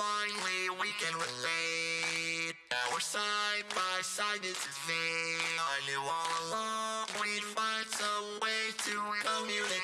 finally we can relate. Now we're side by side, this is fate. I knew all along we'd find some way to communicate.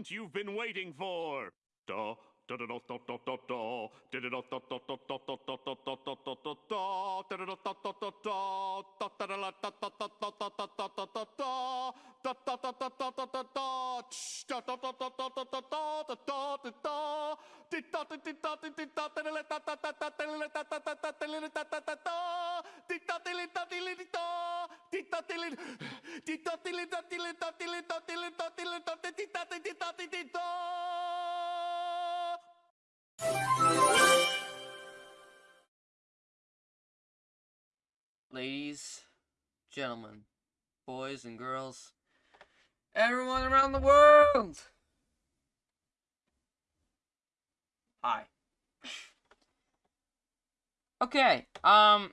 Moment you've been waiting for. Gentlemen, boys and girls, everyone around the world. Hi. Okay, um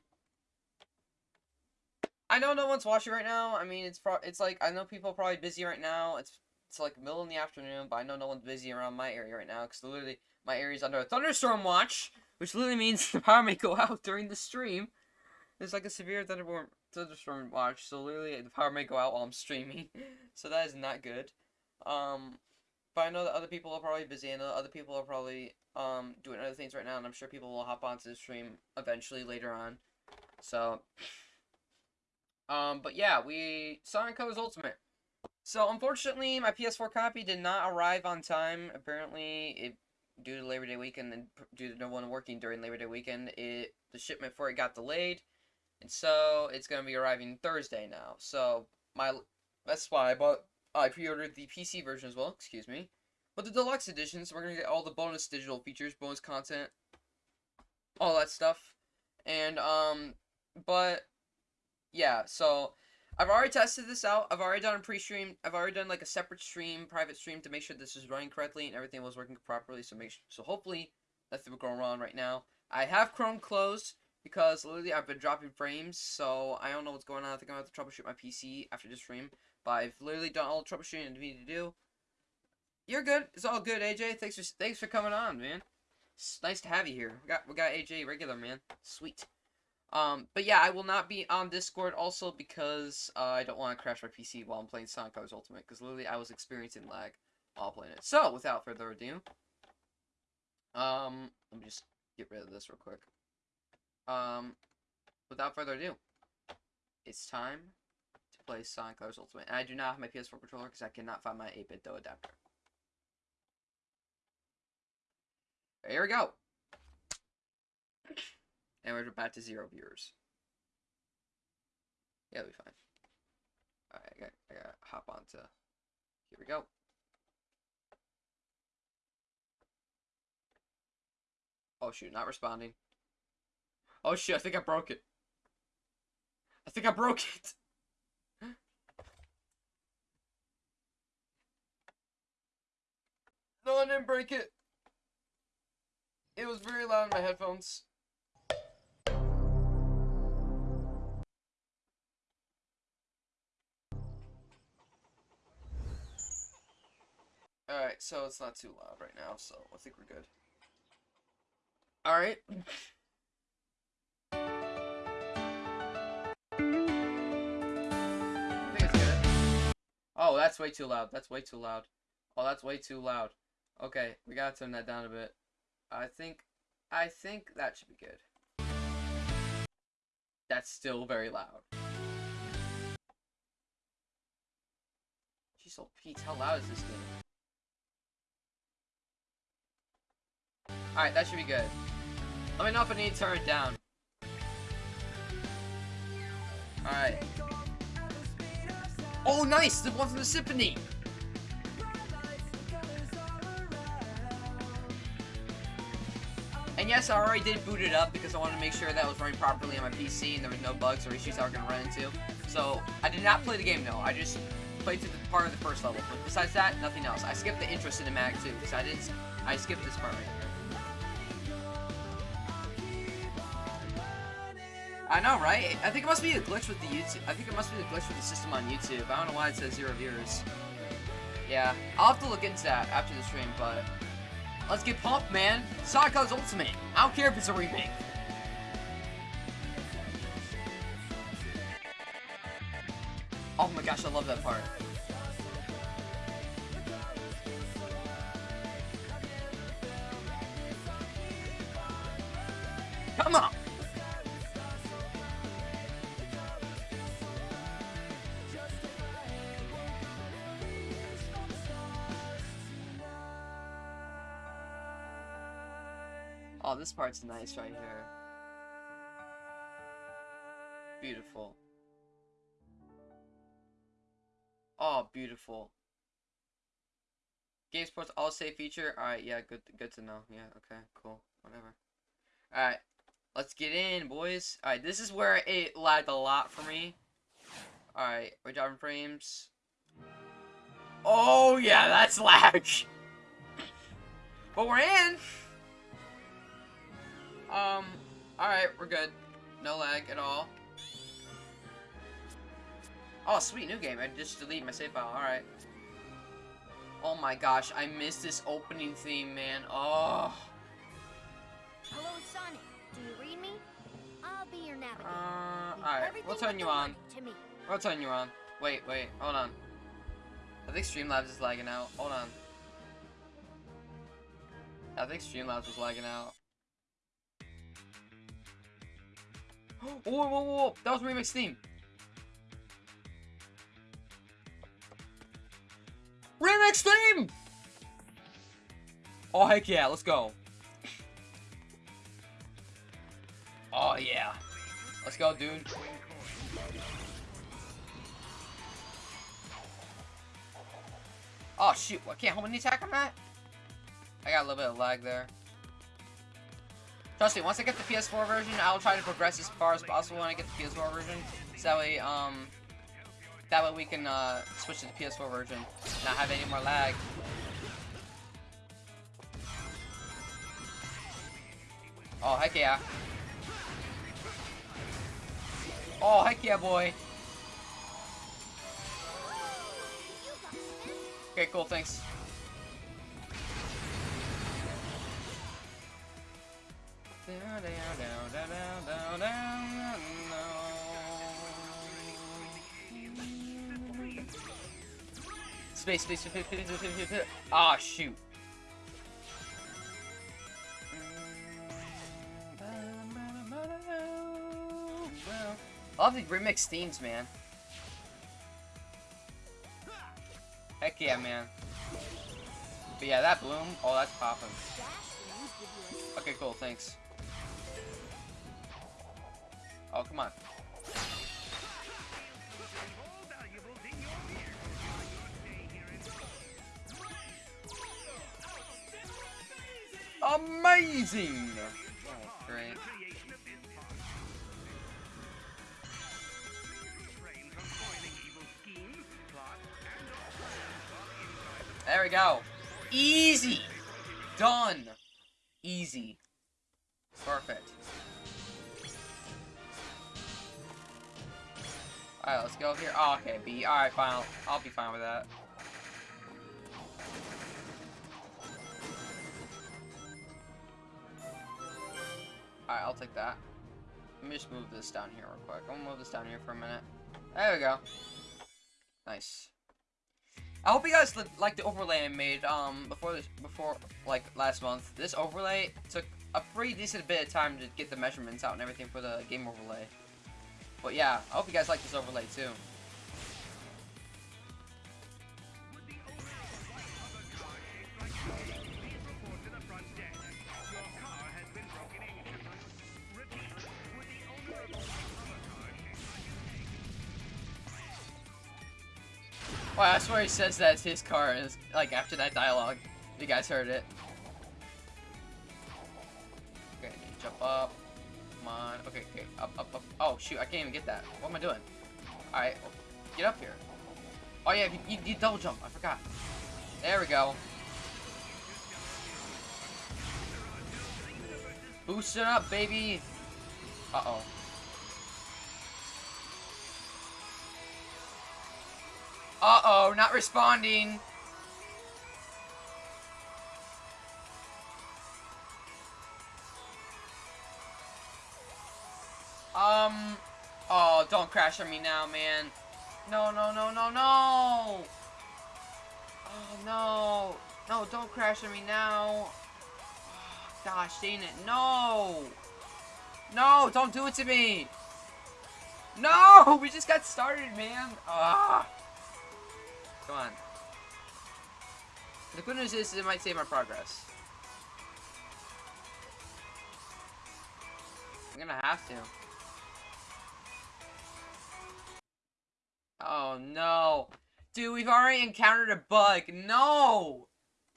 I know no one's watching right now. I mean, it's pro- it's like I know people are probably busy right now. It's it's like middle in the afternoon, but I know no one's busy around my area right now because literally my area is under a thunderstorm watch, which literally means the power may go out during the stream. There's like a severe thunderstorm thunderstorm watch, so literally the power may go out while I'm streaming. so that is not good. Um, but I know that other people are probably busy, and other people are probably um doing other things right now, and I'm sure people will hop onto the stream eventually later on. So, um, but yeah, we Sonic Colors Ultimate. So unfortunately, my PS4 copy did not arrive on time. Apparently, it due to Labor Day weekend and due to no one working during Labor Day weekend, it the shipment for it got delayed, and so it's gonna be arriving Thursday now. So my that's why I bought I pre-ordered the PC version as well. Excuse me, but the deluxe editions we're gonna get all the bonus digital features, bonus content, all that stuff, and um, but yeah, so. I've already tested this out. I've already done a pre-stream. I've already done like a separate stream, private stream to make sure this is running correctly and everything was working properly. So make sure, so hopefully nothing will go wrong right now. I have Chrome closed because literally I've been dropping frames, so I don't know what's going on. I think I'm gonna have to troubleshoot my PC after this stream. But I've literally done all the troubleshooting I need to do. You're good. It's all good, AJ. Thanks for thanks for coming on, man. It's nice to have you here. We got we got AJ regular, man. Sweet. Um, but yeah, I will not be on Discord also because uh, I don't want to crash my PC while I'm playing Sonic Colors Ultimate because literally I was experiencing lag while playing it. So, without further ado, um, let me just get rid of this real quick. Um, without further ado, it's time to play Sonic Colors Ultimate. And I do not have my PS4 controller because I cannot find my 8BitDo adapter. Here we go. And we're back to zero viewers. Yeah, it'll be fine. Alright, I got I gotta hop on to here we go. Oh shoot, not responding. Oh shit, I think I broke it. I think I broke it. No, I didn't break it. It was very loud in my headphones. Alright, so it's not too loud right now, so I think we're good. Alright. Oh, that's way too loud. That's way too loud. Oh, that's way too loud. Okay, we gotta turn that down a bit. I think, I think that should be good. That's still very loud. Jeez, oh Pete, how loud is this game? Alright, that should be good. Let me know if I need to turn it down. Alright. Oh, nice! The one from the symphony! And yes, I already did boot it up because I wanted to make sure that was running properly on my PC and there was no bugs or issues I was going to run into. So, I did not play the game, no. I just played through the part of the first level. But besides that, nothing else. I skipped the intro cinematic too, because I didn't... I skipped this part right here. I know, right? I think it must be a glitch with the YouTube. I think it must be a glitch with the system on YouTube. I don't know why it says zero viewers. Yeah, I'll have to look into that after the stream, but... Let's get pumped, man! Sonic Ultimate! I don't care if it's a remake! Oh my gosh, I love that part. Come on! Oh, this part's nice right here. Beautiful. Oh, beautiful. Game Sports All Save feature. Alright, yeah, good good to know. Yeah, okay, cool. Whatever. Alright. Let's get in, boys. Alright, this is where it lagged a lot for me. Alright, we're driving frames. Oh yeah, that's lag. but we're in. Um, alright, we're good. No lag at all. Oh, sweet, new game. I just delete my save file. Alright. Oh my gosh, I missed this opening theme, man. Oh. Hello, Sonic. Do you read me? I'll be your navigator. Uh, alright. We'll turn you on. money To me. We'll turn you on. Wait, wait. Hold on. I think Streamlabs is lagging out. Hold on. I think Streamlabs was lagging out. Whoa, whoa, whoa, whoa! That was Remix theme! Remix theme! Oh, heck yeah, let's go. Oh, yeah. Let's go, dude. Oh, shoot. I can't hold any attack on that? I got a little bit of lag there. Trust me, once I get the PS4 version, I'll try to progress as far as possible when I get the PS4 version. So that way, um, that way we can, uh, switch to the PS4 version. Not have any more lag. Oh, heck yeah. Oh, heck yeah, boy. Okay, cool, thanks. Space, space, space, space, space, space, space, space. Ah, shoot. I love the remix themes, man. Heck yeah, man. But yeah, that bloom, oh, that's popping. Okay, cool, thanks. Oh, come on. Amazing! Oh, great. There we go. Easy! Done! Easy. Perfect. Alright, let's go here. Oh, okay, B. Alright, fine. I'll, I'll be fine with that. Alright, I'll take that. Let me just move this down here real quick. I'm gonna move this down here for a minute. There we go. Nice. I hope you guys li like the overlay I made um before this before like last month. This overlay took a pretty decent bit of time to get the measurements out and everything for the game overlay. But yeah, I hope you guys like this overlay too. Well, I swear he says that his car, is like after that dialogue. You guys heard it. Okay, jump up. Come on. Okay, okay, up, up, up. Oh shoot, I can't even get that. What am I doing? All right, get up here. Oh yeah, you, you, double jump. I forgot. There we go. Boost it up, baby. Uh oh. Uh-oh, not responding. Um, oh, don't crash on me now, man. No, no, no, no, no. Oh, no. No, don't crash on me now. Oh, gosh, dang it, no. No, don't do it to me. No, we just got started, man. Ah. Come on. The good news is it might save my progress. I'm gonna have to. Oh no. Dude, we've already encountered a bug. No!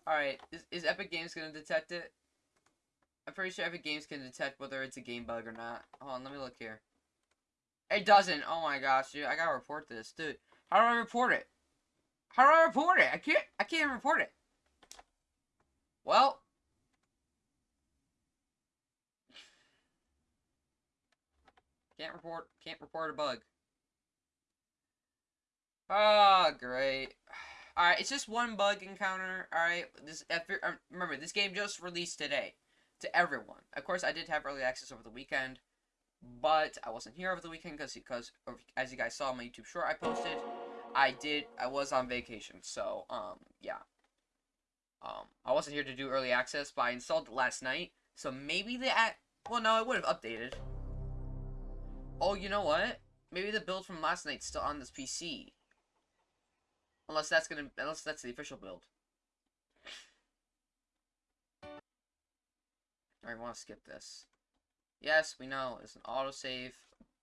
Alright, is, is Epic Games gonna detect it? I'm pretty sure Epic Games can detect whether it's a game bug or not. Hold on, let me look here. It doesn't. Oh my gosh, dude. I gotta report this. Dude, how do I report it? How do I report it? I can't, I can't report it. Well. Can't report, can't report a bug. Oh, great. Alright, it's just one bug encounter. Alright, this uh, remember, this game just released today to everyone. Of course, I did have early access over the weekend, but I wasn't here over the weekend because, because as you guys saw on my YouTube short I posted, I did, I was on vacation, so, um, yeah. Um, I wasn't here to do early access, but I installed it last night, so maybe the, well, no, it would have updated. Oh, you know what? Maybe the build from last night's still on this PC. Unless that's gonna, unless that's the official build. I want to skip this. Yes, we know, it's an autosave,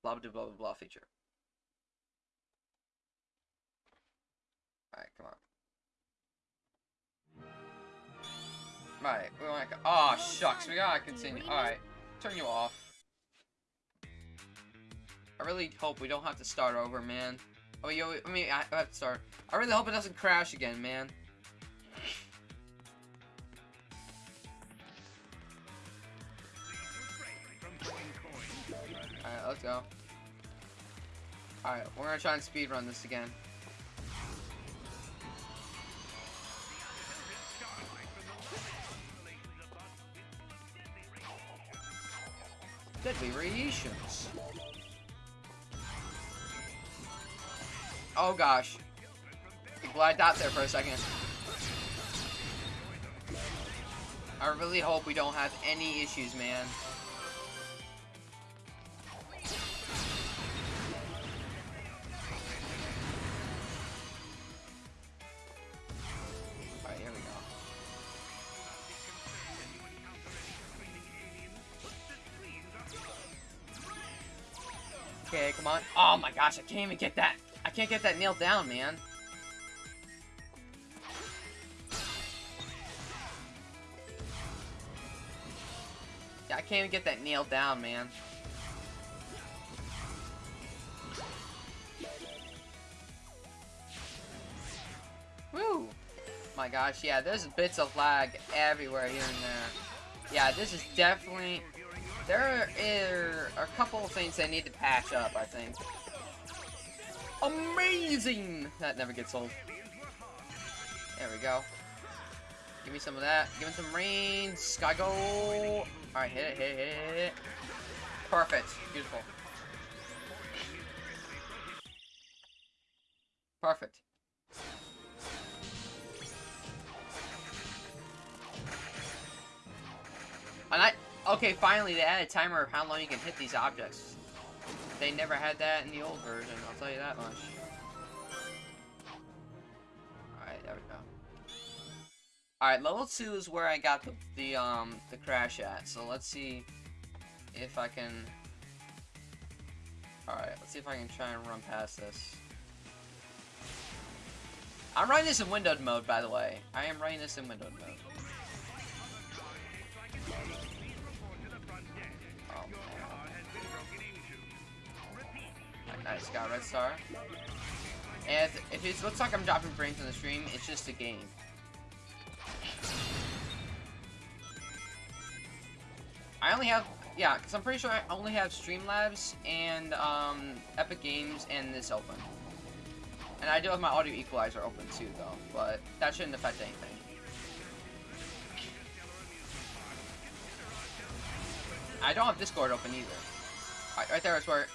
blah blah blah blah blah feature. Alright, come on. Right, we want to. Oh shucks, we gotta continue. Alright, turn you off. I really hope we don't have to start over, man. Oh, yo, I mean, I have to start. I really hope it doesn't crash again, man. Alright, let's go. Alright, we're gonna try and speed run this again. Deadly radiations. Oh gosh. I glided out there for a second. I really hope we don't have any issues, man. Alright, here we go. Okay, come on. Oh my gosh, I can't even get that. Can't get that nailed down, man. Yeah, I can't even get that nailed down, man. Woo! My gosh, yeah, there's bits of lag everywhere here and there. Yeah, this is definitely... There are a couple of things I need to patch up, I think. Amazing! That never gets old. There we go. Give me some of that. Give me some rain. Sky go. Alright, hit it, hit it, hit it. Perfect. Beautiful. Perfect. And I... Okay, finally, they added a timer of how long you can hit these objects. They never had that in the old version, I'll tell you that much. Alright, there we go. Alright, level 2 is where I got the, the, um, the crash at, so let's see if I can... Alright, let's see if I can try and run past this. I'm running this in windowed mode, by the way. I am running this in windowed mode. Nice, got red star. And if it looks like I'm dropping frames on the stream, it's just a game. I only have, yeah, because I'm pretty sure I only have Streamlabs and um, Epic Games and this open. And I do have my audio equalizer open too, though, but that shouldn't affect anything. I don't have Discord open either. Right, right there is where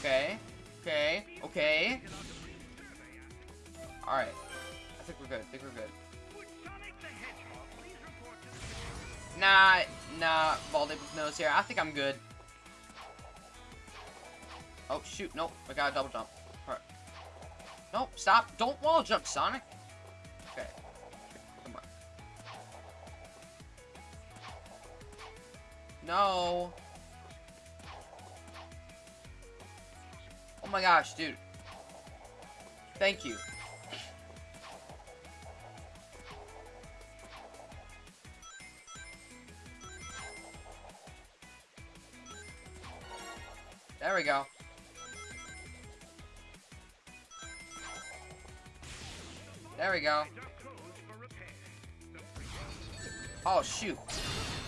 Okay. Okay. Okay. Alright. I think we're good. I think we're good. Nah, nah, Baldy with nose here. I think I'm good. Oh, shoot. Nope. I got a double jump. Alright. Nope, stop. Don't wall jump, Sonic. Okay. Come on. No. Oh my gosh, dude. Thank you. There we go. There we go. Oh, shoot.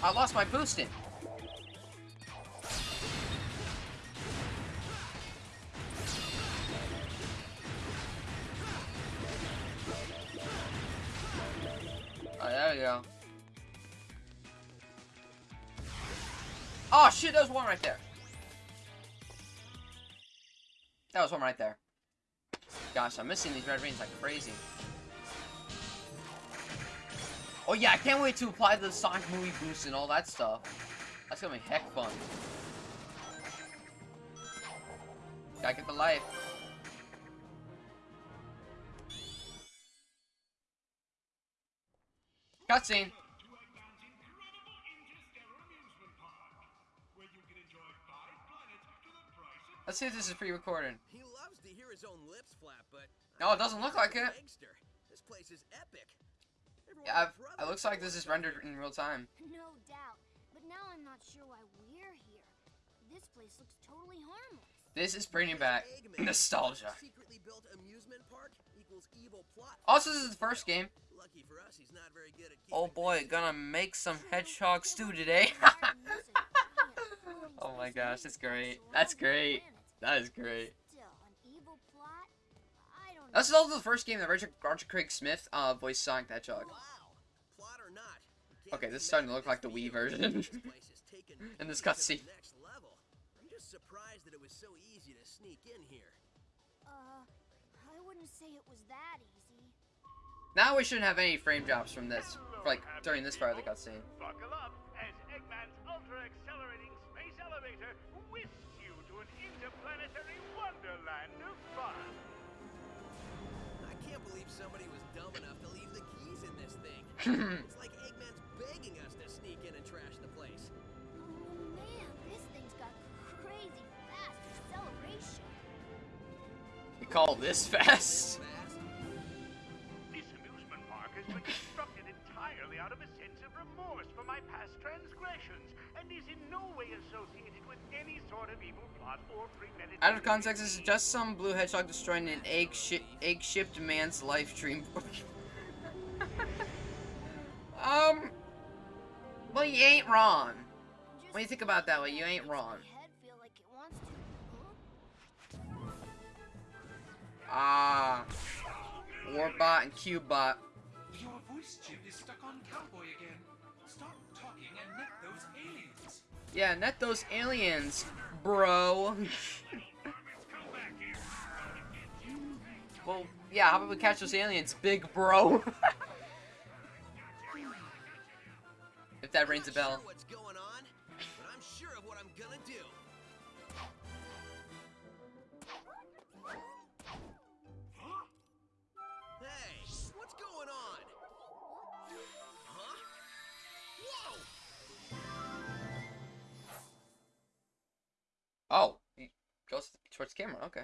I lost my boosting. Oh, shit, there's one right there. That was one right there. Gosh, I'm missing these red rings like crazy. Oh yeah, I can't wait to apply the Sonic movie boost and all that stuff. That's gonna be heck fun. Gotta get the life. Cutscene. Let's see if this is pre-recorded. He loves to hear his own lips flap, but No, it doesn't look like it. This place is epic. Yeah, I've, it looks like this is rendered in real time. No doubt. But now I'm not sure why we're here. This place looks totally harmless. This is bringing back nostalgia. Secretly built amusement park equals evil plot. Also, this is the first game. Lucky for us, he's not very good at Oh boy, gonna make some hedgehog stew today. oh my gosh, that's great. That's great. That is great. Still, an evil plot? I don't This is also the first game that Roger, Roger Craig Smith uh, voiced Sonic the Hedgehog. Wow. Plot or not. you can't Okay, this is starting to look like the Wii version. This place is taking In this Wii to cutscene. next level. I'm just surprised that it was so easy to sneak in here. I wouldn't say it was that easy. Now we shouldn't have any frame drops from this, like during this part of the cutscene. Buckle up as Eggman's ultra-accelerating space elevator whisks you to an interplanetary wonderland of fun. I can't believe somebody was dumb enough to leave the keys in this thing. it's like call this fast? This amusement park has been constructed entirely out of a sense of remorse for my past transgressions and is in no way associated with any sort of evil plot or premeditation. Out of context, this is just some blue hedgehog destroying an egg shi egg-shipped man's life dream. um, well, you ain't wrong. When you think about it that way, you ain't wrong. Ah, Orbot and Cubot. Your voice chip is stuck on Cowboy again. Stop talking and net those aliens. Yeah, net those aliens, bro. well, yeah, how about we catch those aliens, big bro? if that rings a bell. Oh, goes towards the camera. Okay.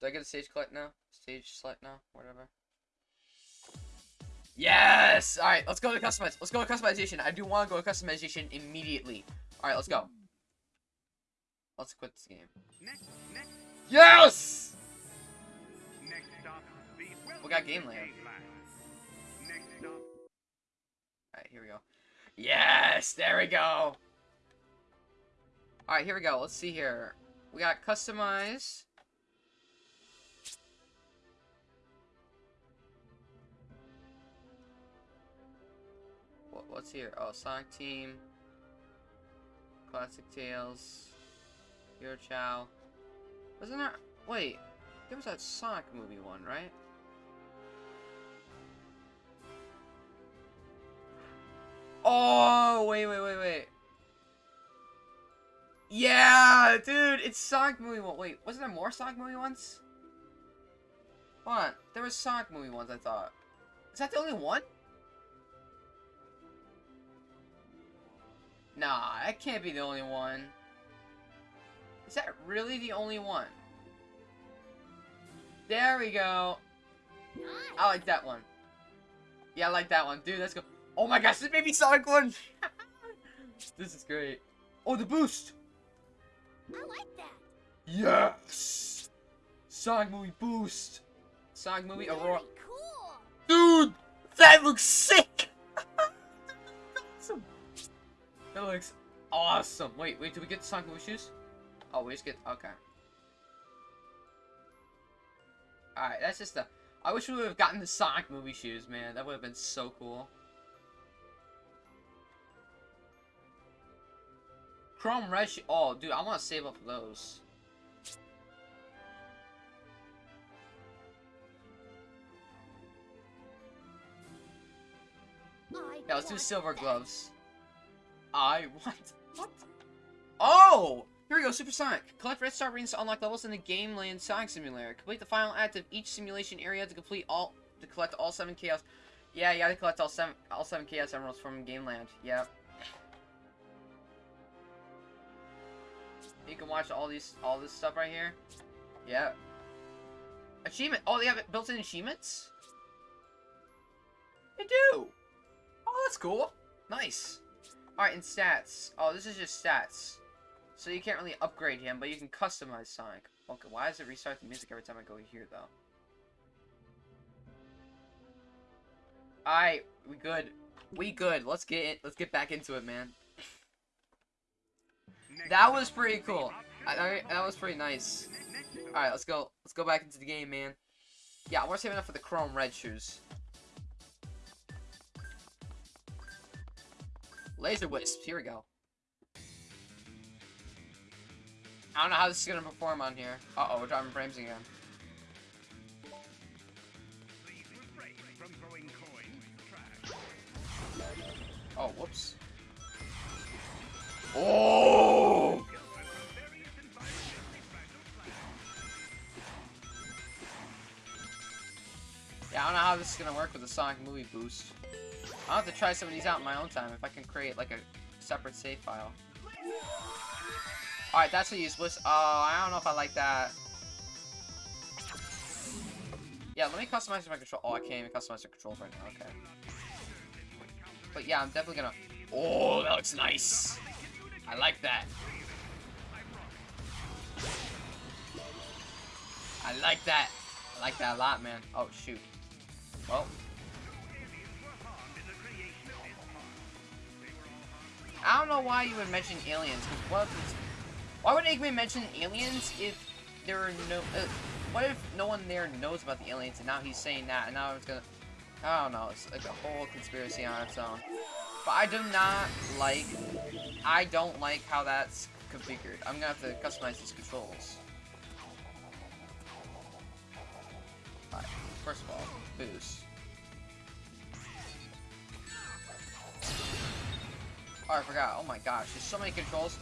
Do I get a stage collect now? Stage select now? Whatever. Yes! Alright, let's go to customize. Let's go to customization. I do want to go to customization immediately. Alright, let's go. Let's quit this game. Yes! We got game. Next. Alright, here we go. Yes! There we go! Alright, here we go. Let's see here. We got customize. What, what's here? Oh, Sonic Team. Classic Tales. Hero Chow. Wasn't there... Wait. There was that Sonic movie one, right? Oh, wait, wait, wait, wait. Yeah, dude, it's Sonic movie one. Wait, wasn't there more Sonic movie ones? Hold on, there was Sonic movie ones. I thought. Is that the only one? Nah, that can't be the only one. Is that really the only one? There we go. I like that one. Yeah, I like that one. Dude, let's go. Oh my gosh, this made me Sonic 1! this is great. Oh, the boost! I like that. Yes! Sonic movie boost! Sonic movie Aurora. Very cool. Dude! That looks sick! awesome! That looks awesome. Wait, wait, did we get the Sonic movie shoes? Oh, we just get. Okay. Alright, that's just a. I wish we would have gotten the Sonic movie shoes, man. That would have been so cool. Chrome Red sho- Oh, dude, I want to save up those. Yeah, let's do silver gloves. I want. What? Oh! Here we go, Supersonic. Collect red star rings to unlock levels in the Game Land Sonic Simulator. Complete the final act of each simulation area to complete all to collect all seven chaos. Yeah, you gotta collect all seven all seven chaos emeralds from Game Land. Yep. You can watch all these all this stuff right here. Yeah. Achievement. Oh, they have built-in achievements. They do. Oh, that's cool. Nice. Alright, and stats. Oh, this is just stats. So you can't really upgrade him, but you can customize Sonic. Okay, why does it restart the music every time I go here, though? Alright, we good. We good. Let's get it. Let's get back into it, man. That was pretty cool. I, I, that was pretty nice. Alright, let's go. Let's go back into the game, man. Yeah, to save enough for the chrome red shoes. Laser Wisp, here we go. I don't know how this is gonna perform on here. Uh oh, we're driving frames again. Oh, whoops. Oh! Yeah, I don't know how this is gonna work with the Sonic movie boost. I'll have to try some of these out in my own time if I can create like a separate save file. Alright, that's a useless. Oh, I don't know if I like that. Yeah, let me customize my control. Oh, I can't even customize the controls right now. Okay. But yeah, I'm definitely gonna. Oh, that looks nice. I like that. I like that. I like that a lot, man. Oh, shoot. Well. I don't know why you would mention aliens. What if why would Eggman mention aliens if there are no... Uh, what if no one there knows about the aliens and now he's saying that and now it's gonna... I don't know. It's like a whole conspiracy on its own. But I do not like... I don't like how that's configured. I'm gonna have to customize these controls. Alright, first of all, boost. Oh, I forgot. Oh my gosh, there's so many controls.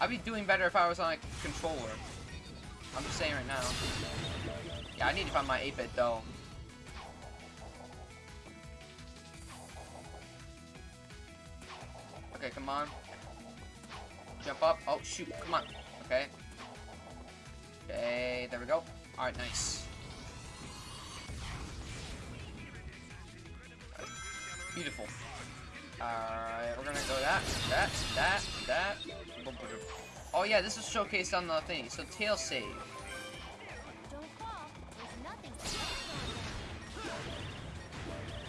I'd be doing better if I was on a controller. I'm just saying right now. Yeah, I need to find my 8BitDo. Okay, come on. Jump up. Oh, shoot. Come on. Okay. Okay, there we go. Alright, nice. Beautiful. Alright, we're gonna go that, that, that, that. Oh yeah, this is showcased on the thing. So tail save.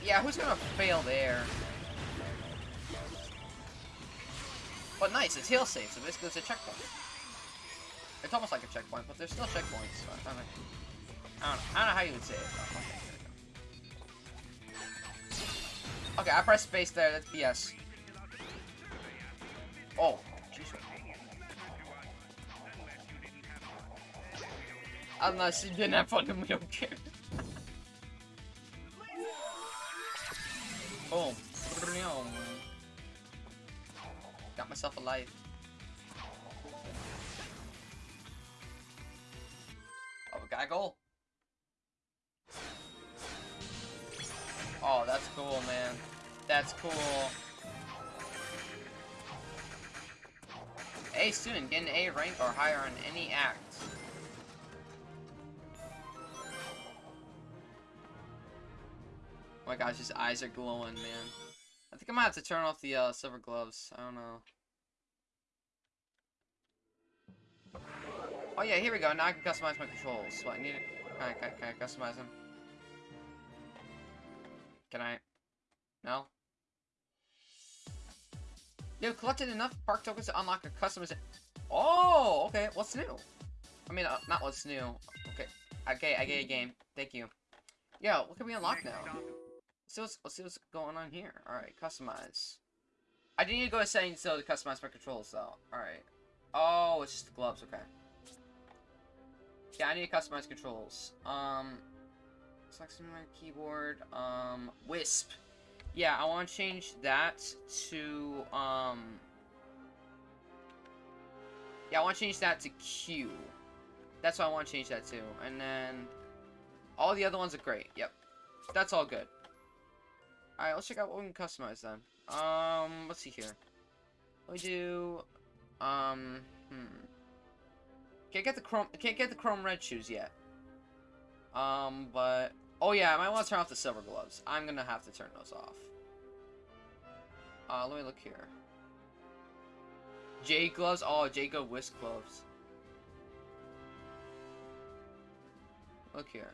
Yeah, who's gonna fail there? But nice, it's tail save, so basically it's a checkpoint. It's almost like a checkpoint, but there's still checkpoints. So I, don't. I don't know how you would say it. Okay, I pressed space there. That's BS. Oh, jeez. Unless you didn't have fun with me, okay. Boom. Got myself alive. Oh, we got a goal. Oh, that's cool, man. That's cool. A student, get an A rank or higher on any act. Oh my gosh, his eyes are glowing, man. I think I might have to turn off the uh, silver gloves. I don't know. Oh yeah, here we go. Now I can customize my controls. So I need it. Can can I customize them? Can I? No? You've collected enough park tokens to unlock a customer's... Oh, okay. What's new? I mean, uh, not what's new. Okay. Okay, I get a game. Thank you. Yeah, what can we unlock now? Let's see what's, let's see what's going on here. Alright, customize. I do need to go to settings though to customize my controls though. Alright. Oh, it's just the gloves, okay. Yeah, I need to customize controls. Um, selecting my keyboard. Um, Wisp. Yeah, I want to change that to, um... Yeah, I want to change that to Q. That's what I want to change that to. And then... All the other ones are great. Yep. That's all good. Alright, let's check out what we can customize then. Um, let's see here. We do... Um, hmm. Can't get the chrome. Can't get the chrome red shoes yet. Um, but oh yeah, I might want to turn off the silver gloves. I'm gonna have to turn those off. Uh, let me look here. J gloves. Oh, Jacob Whisk gloves. Look here.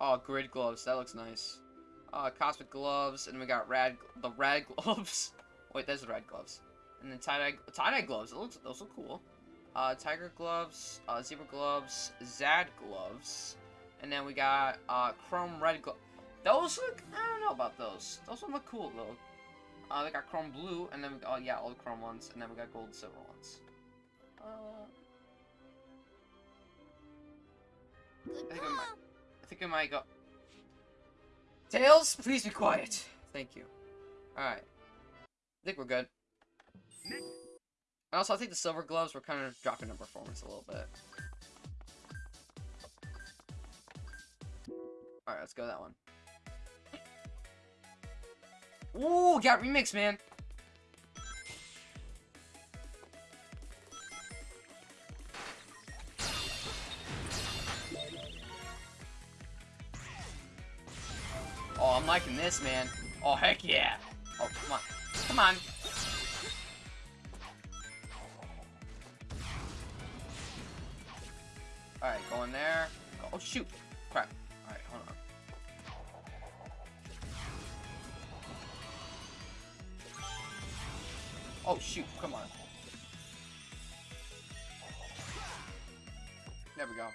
Oh, grid gloves. That looks nice. Uh, cosmic gloves, and we got rad, the rad gloves. Wait, there's the red gloves. And then tie-dye tie-dye gloves. It looks those look cool. Uh, tiger gloves, uh, zebra gloves, Zad gloves, and then we got uh, chrome red gloves. Those look. I don't know about those. Those look cool though. Uh, they got chrome blue, and then we, oh yeah, all the chrome ones, and then we got gold and silver ones. Uh, I think. I might. I think I might go. Tails, please be quiet. Thank you. Alright. I think we're good. Also, I think the silver gloves were kind of dropping in performance a little bit. Alright, let's go that one. Ooh, got remix, man. Oh, I'm liking this, man. Oh, heck yeah. Oh, come on. Come on. Alright, go in there. Oh, shoot. Crap. Alright, hold on. Oh, shoot. Come on. There we go.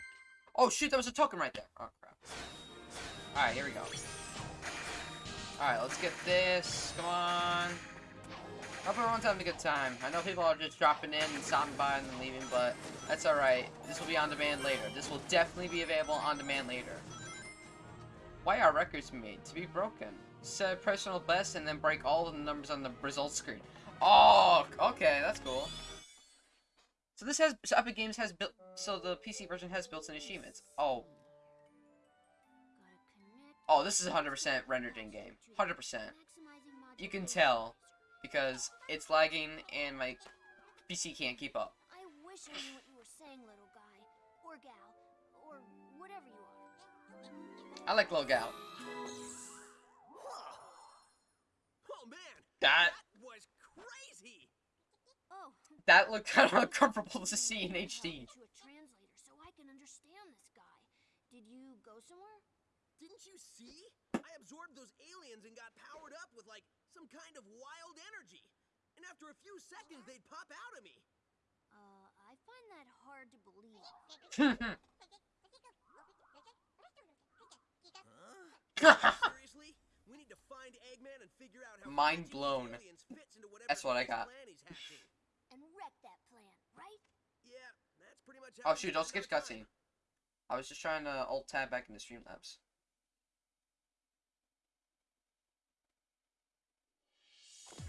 Oh, shoot. There was a token right there. Oh, crap. Alright, here we go. Alright, let's get this. Come on. Hope everyone's having a good time. I know people are just dropping in and stopping by and then leaving, but that's alright. This will be on demand later. This will definitely be available on demand later. Why are records made? To be broken. Set personal best and then break all the numbers on the results screen. Oh, okay, that's cool. So this has, so Epic Games has built, so the PC version has built-in achievements. Oh, oh, this is 100% rendered in-game. 100%. You can tell because it's lagging and my PC can't keep up. I wish I knew what you were saying, little guy. Or gal. Or whatever you are. I like little gal. Oh man, That that was crazy. Oh. that looked kind of uncomfortable to see in I HD. To a translator so I can understand this guy. Did you go somewhere? Didn't you see? I absorbed those aliens and got powered up with like some kind of wild energy. And after a few seconds, they'd pop out of me. Uh, I find that hard to believe. Huh? Seriously? We need to find Eggman and figure out how Mind blown. fits into That's what I got. plan he's hatching. And wreck that plan, right? Yeah, that's pretty much how oh shoot! do Don't skip every cutscene. I was just trying to alt tab back into Streamlabs.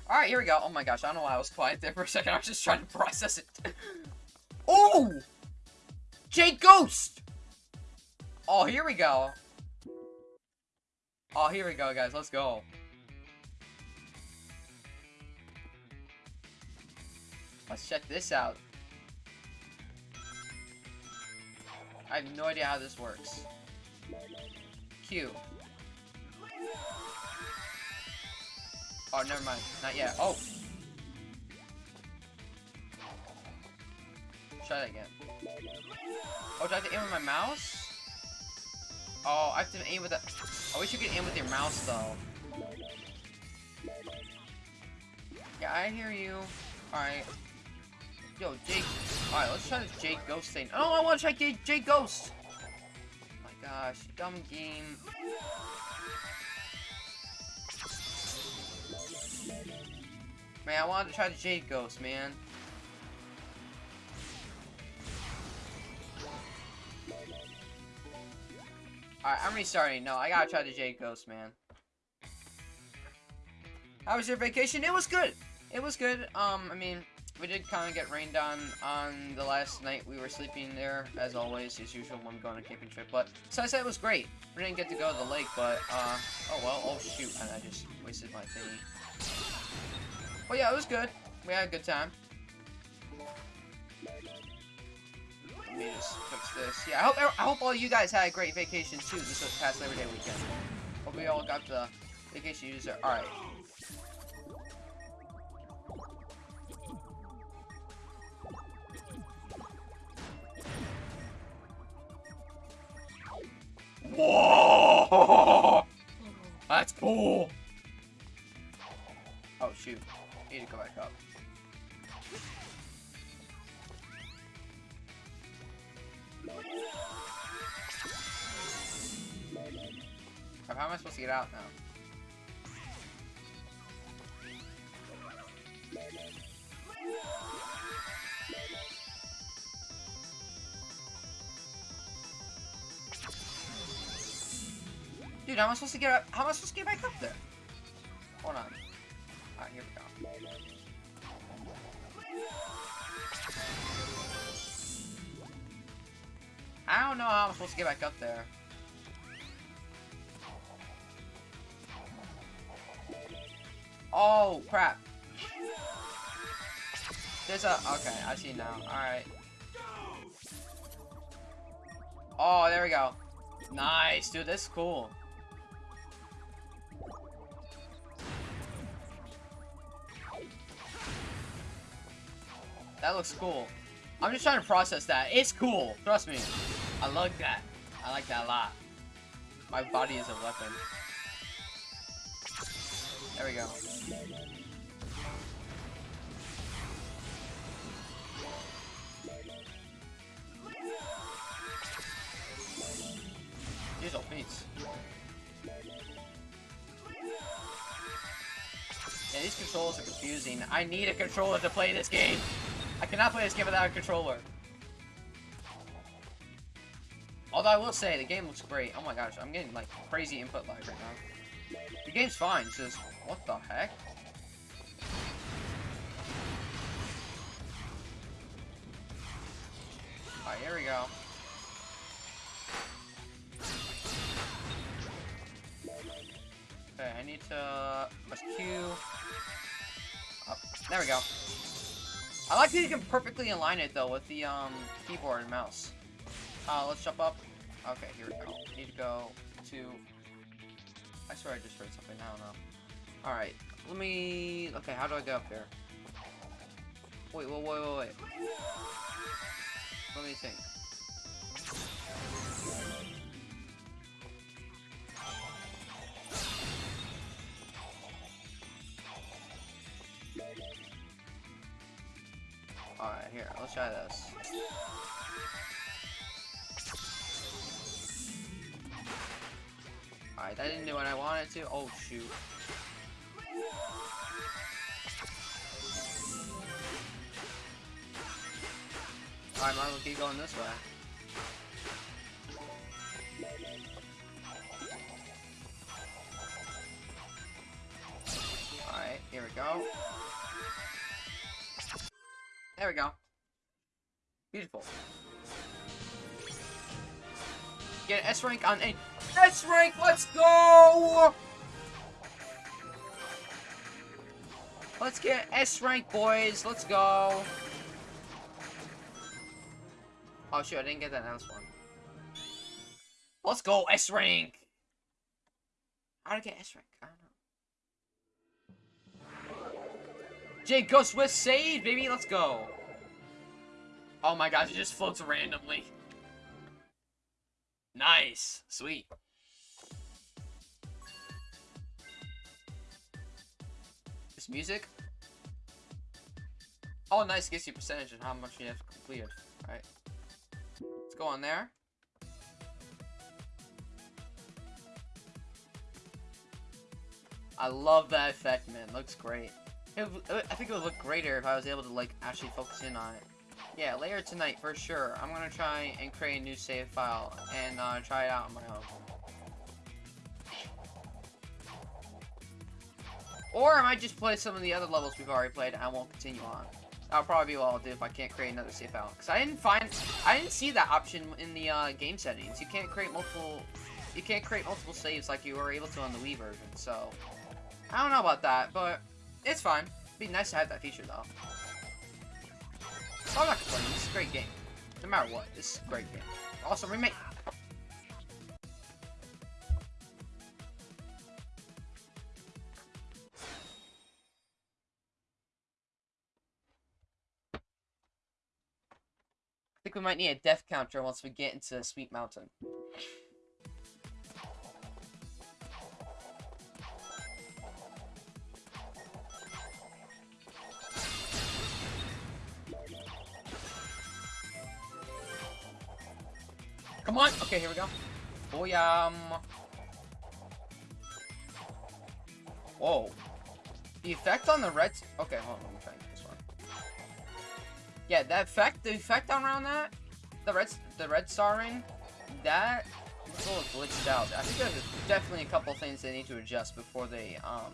Alright, here we go. Oh my gosh, I don't know why I was quiet there for a second. I was just trying to process it. oh! Jade Ghost! Oh, here we go. Oh, here we go, guys. Let's go. Let's check this out. I have no idea how this works. Q. Oh, never mind. Not yet. Oh! Try that again. Oh, do I have to aim with my mouse? Oh, I have to aim with. I wish you could aim with your mouse, though. Yeah, I hear you. Alright. Yo, Jake. Alright, let's try this Jade Ghost thing. Oh, I want to try Jade Ghost! Oh my gosh, dumb game. Man, I wanted to try the Jade Ghost, man. Alright, I'm restarting. No, I gotta try the Jade Ghost, man. How was your vacation? It was good. It was good. Um, I mean, we did kind of get rained on on the last night we were sleeping there, as always, as usual when we go on a camping trip. But besides that, it was great. We didn't get to go to the lake, but, uh, oh well, oh shoot, and I just wasted my thingy. But yeah, it was good. We had a good time. Let me just fix this. Yeah, I hope I hope all you guys had a great vacation too this past Labor Day weekend. Hope we all got the vacation you deserve. All right. Whoa! That's cool. Oh shoot. Need to go back up. How am I supposed to get out now? Dude, how am I supposed to get up? How am I supposed to get back up there? Hold on. Alright, here. I don't know how I'm supposed to get back up there. Oh, crap. There's a... Okay, I see now. Alright. Oh, there we go. Nice, dude. This is cool. That looks cool. I'm just trying to process that. It's cool. Trust me. I like that. I like that a lot. My body is a weapon. There we go. These are beats. Yeah, these controls are confusing. I need a controller to play this game. I cannot play this game without a controller. Although I will say, the game looks great. Oh my gosh, I'm getting like crazy input lag right now. The game's fine, it's just, what the heck? Alright, here we go. Okay, I need to press Q. Up. There we go. I like that you can perfectly align it though with the um keyboard and mouse. Uh, let's jump up. Okay, here we go. Need to go to. I swear I just heard something. I don't know. All right, let me. Okay, how do I go up there? Wait, wait, wait, wait, wait. Let me think. Let's try this. Alright, that didn't do what I wanted to. Oh, shoot. Alright, might as well keep going this way. Alright, Here we go. There we go. Beautiful. Get an S rank on a S rank. Let's go. Let's get S rank, boys. Let's go. Oh shoot, I didn't get that last one. Let's go S rank. How to get S rank? I don't know. Jade Ghost with save, baby. Let's go. Oh my gosh, it just floats randomly. Nice. Sweet. This music? Oh, nice. Gives you percentage and how much you have completed. Alright. Let's go on there. I love that effect, man. Looks great. It, I think it would look greater if I was able to, like, actually focus in on it. Yeah, later tonight, for sure. I'm gonna try and create a new save file and uh, try it out on my own. Or I might just play some of the other levels we've already played and I won't continue on. That'll probably be what I'll do if I can't create another save file. Because I didn't find, I didn't see that option in the uh, game settings. You can't create multiple, you can't create multiple saves like you were able to on the Wii version. So, I don't know about that, but it's fine. It'd be nice to have that feature though. So I'm not complaining. This is a great game. No matter what, this is a great game. Also, remake. I think we might need a death counter once we get into Sweet Mountain. Come on! Okay, here we go. Booyam! Whoa. The effect on the red... Okay, hold on, let me try this one. Yeah, that effect, the effect around that, the red, the red star ring, that is a little glitched out. I think there's definitely a couple things they need to adjust before they, um...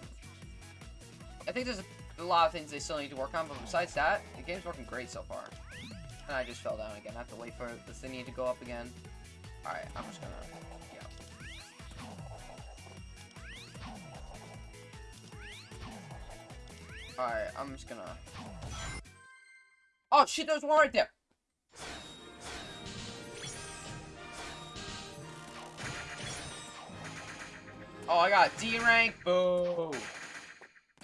I think there's a, a lot of things they still need to work on, but besides that, the game's working great so far. And I just fell down again. I have to wait for the thingy to go up again. Alright, I'm just gonna... Yeah. Alright, I'm just gonna... Oh shit, there's one right there! Oh, I got D rank, boo!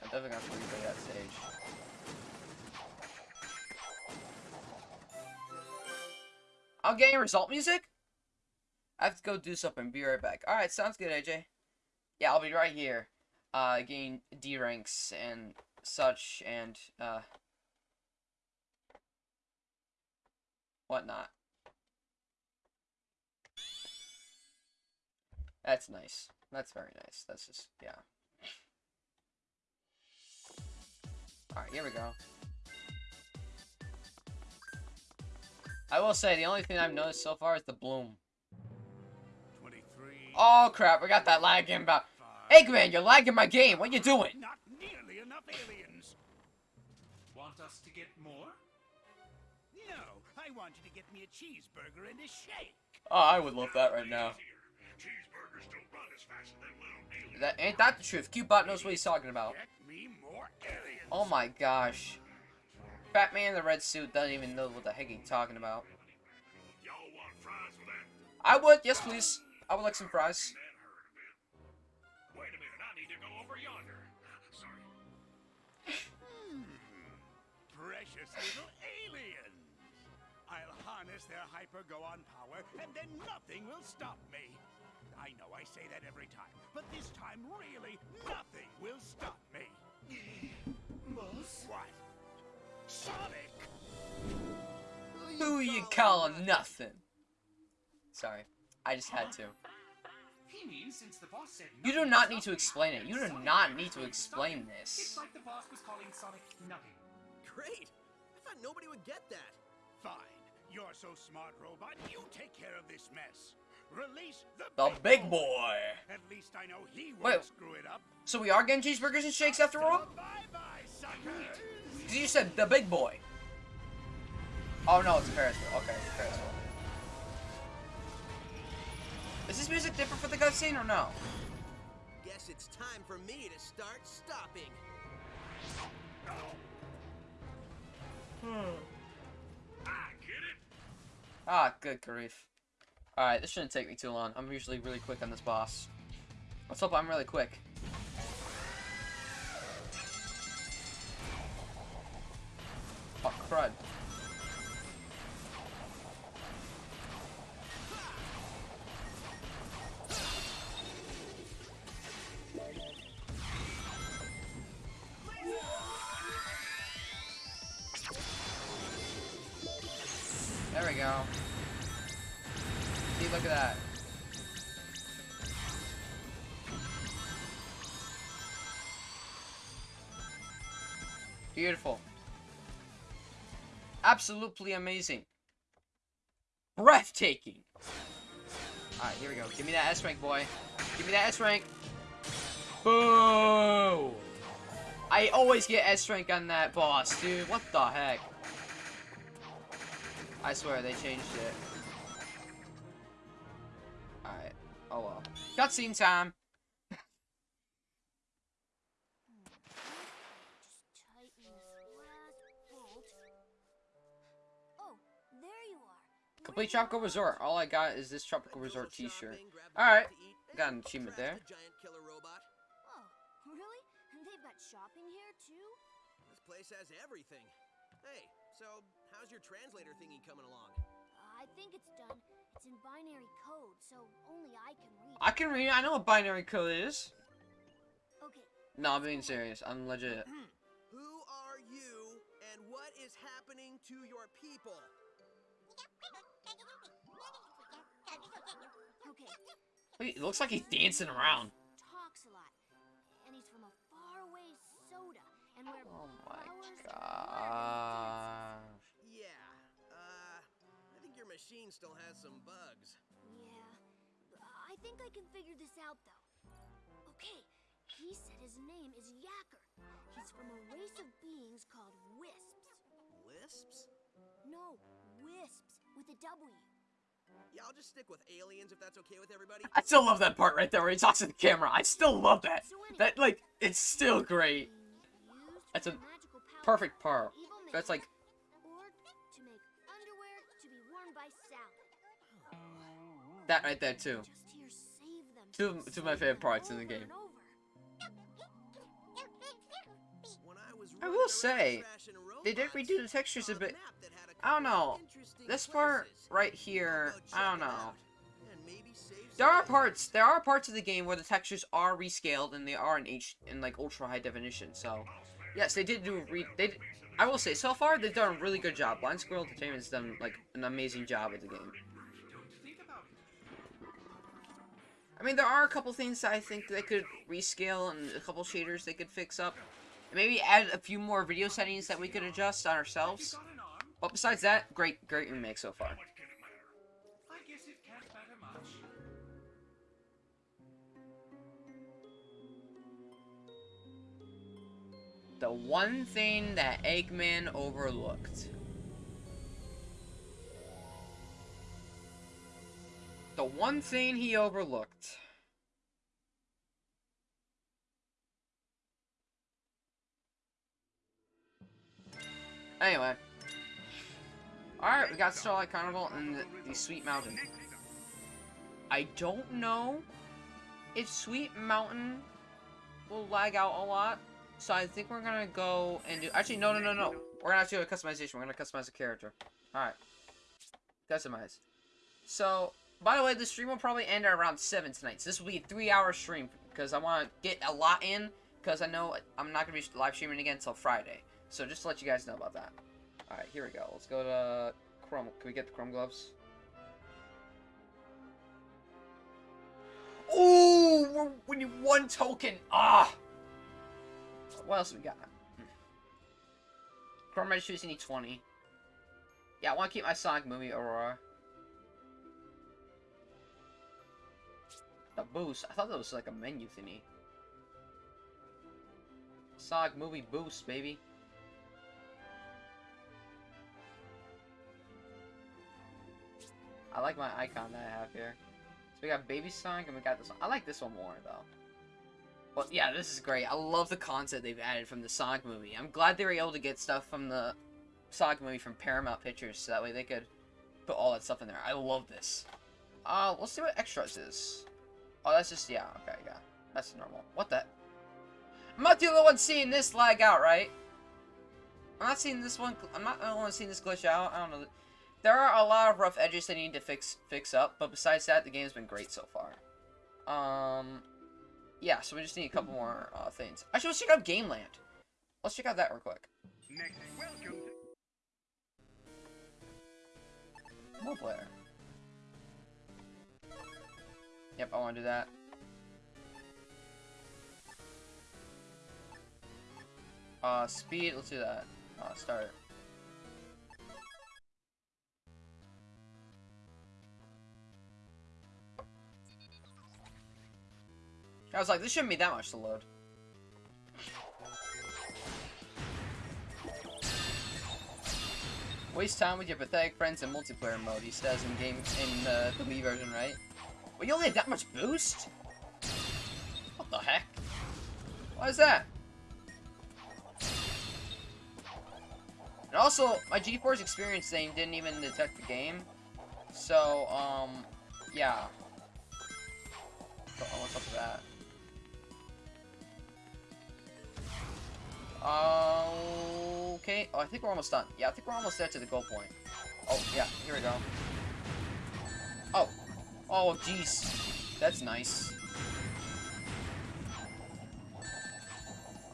I'm definitely gonna replay that stage. I'm getting result music? I have to go do something. Be right back. Alright, sounds good, AJ. Yeah, I'll be right here. Uh, getting D ranks and such and, uh, whatnot. That's nice. That's very nice. That's just, yeah. Alright, here we go. I will say, the only thing I've noticed so far is the bloom. 23. Oh crap, we got that lag in about. Eggman, you're lagging my game. What you doing? Not nearly enough aliens. Want us to get more? No, I want you to get me a cheeseburger and a shake. Oh, I would love that right now. Cheeseburgers don't run as fast as little. That ain't that the truth. Cubot knows what he's talking about. Get me more aliens. Oh my gosh. Batman in the red suit doesn't even know what the heck he's talking about. Y'all want fries with that? I would, yes please. I would like some fries. Man hurt a bit. Wait a minute, I need to go over yonder. Sorry. Hmm, precious little aliens. I'll harness their hyper-go-on power, and then nothing will stop me. I know I say that every time, but this time, really, nothing will stop me. Boss? What? Sonic! Who you call nothing? Sorry. I just had to. He means since the boss said You do not need to explain it. You do Sonic not need to explain stop this. It's like the boss was calling Sonic nothing. Great. I thought nobody would get that. Fine. You're so smart, robot. You take care of this mess. Release the, The big boy. At least I know he won't Wait. screw it up. So we are getting cheeseburgers and shakes after all? Bye bye, suckers. 'Cause You said the big boy. Oh no, it's Ferrisville. Okay, it's Ferrisville. Is this music different for the cutscene or no? Guess it's time for me to start stopping. Ah, get it? Ah, good grief. Alright, this shouldn't take me too long. I'm usually really quick on this boss. Let's hope I'm really quick. Oh, crud. Beautiful. Absolutely amazing. Breathtaking. Alright, here we go. Give me that S rank, boy. Give me that S rank. Boo! I always get S rank on that boss, dude. What the heck? I swear, they changed it. Alright. Oh well. Cutscene time. Complete Tropical. Resort. All I got is this Tropical Resort t-shirt. shopping, grabbed a Alright. bite to eat, and Got an achievement there. giant killer robot. Oh, really? They've got shopping here too? This place has everything. Hey, so how's your translator thingy coming along? Uh, I think it's done. It's in binary code, so only I can read. I can read. I know what binary code is. Okay. No, I'm being serious. I'm legit. Who are you, and what is happening to your people? It looks like he's dancing around. Talks a lot, and he's from a faraway soda, and where Oh my flowers gosh. Yeah, uh, I think your machine still has some bugs. Yeah, I think I can figure this out though. Okay, he said his name is Yacker. He's from a race of beings called wisps. Lisps? No, wisps with a W. Yeah, I'll just stick with aliens if that's okay with everybody. I still love that part right there where he talks to the camera. I still love that. That like it's still great. That's a perfect part. That's like or to make underwear to be worn by Sally. that right there too. Just here, save them. Two- two of my favorite parts in the game. and over. When I was I running will say, They did robots, redo the textures a bit. Map that had a I don't know. This part right here, I don't know. out and maybe save There are parts. There are parts of the game where the textures are rescaled and they are in H in like ultra high definition. So, yes, they did do re. They. Did, I will say, so far they've done a really good job. Blind Squirrel Entertainment has done like an amazing job with the game. Don't think about it. I mean, there are a couple things that I think they could rescale and a couple shaders they could fix up. Maybe add a few more video settings that we could adjust on ourselves. But besides that, great, great remake so far. The one thing that Eggman overlooked. The one thing he overlooked. Anyway. Alright, we got Starlight Carnival and the, the Sweet Mountain. I don't know if Sweet Mountain will lag out a lot. So I think we're gonna go and do. Actually, no, no, no, no. We're gonna have to do a customization. We're gonna customize a character. All right, customize. So, by the way, the stream will probably end at around seven tonight. So this will be a three-hour stream because I want to get a lot in because I know I'm not gonna be live streaming again until Friday. So just to let you guys know about that. All right, here we go. Let's go to Chrome. Can we get the Chrome gloves? Ooh, we're, need one token. Ah. What else we got? Chrome registers you need 20. Yeah, I want to keep my Sonic movie Aurora. The boost. I thought that was like a menu thingy. Sonic movie boost, baby. I like my icon that I have here. So we got Baby Sonic and we got this one. I like this one more though. But yeah, this is great. I love the concept they've added from the Sonic movie. I'm glad they were able to get stuff from the Sonic movie from Paramount Pictures so that way they could put all that stuff in there. I love this. Uh, let's see what extras is. Oh, that's just, yeah, okay, yeah. That's normal. What the? I'm not the only one seeing this lag out, right? I'm not seeing this one, I'm not the only one seeing this glitch out. I don't know. There are a lot of rough edges they need to fix fix up, but besides that, the game's been great so far. Um, yeah, so we just need a couple more uh, things. Actually, let's check out Gameland. Let's check out that real quick. Next, welcome to Multiplayer. Yep, I want to do that. Uh, speed, let's do that. Uh, start. I was like, this shouldn't be that much to load. Waste time with your pathetic friends in multiplayer mode, he says in game in uh, the Wii version, right? Well, you only had that much boost? What the heck? Why is that? And also, my GeForce Experience thing didn't even detect the game. So, um, yeah. So, what's up with that? Okay. Oh, I think we're almost done. Yeah, I think we're almost there to the goal point. Oh, yeah. Here we go. Oh. Oh, jeez. That's nice.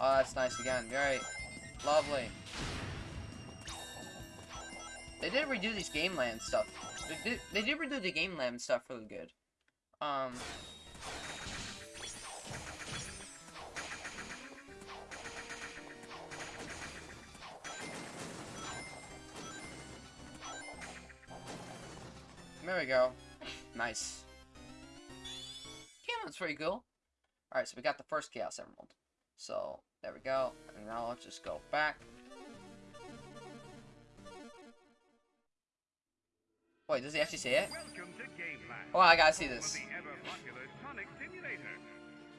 Oh, that's nice again. Very lovely. They did redo these Game Land stuff. They did, they did redo the Game Land stuff really good. Um... There we go. Nice. Yeah, that's pretty cool. Alright, so we got the first Chaos Emerald. So, there we go. And now let's just go back. Wait, does he actually say it? welcome to Gameland. Oh, I gotta see this. the ever-popular Sonic Simulator.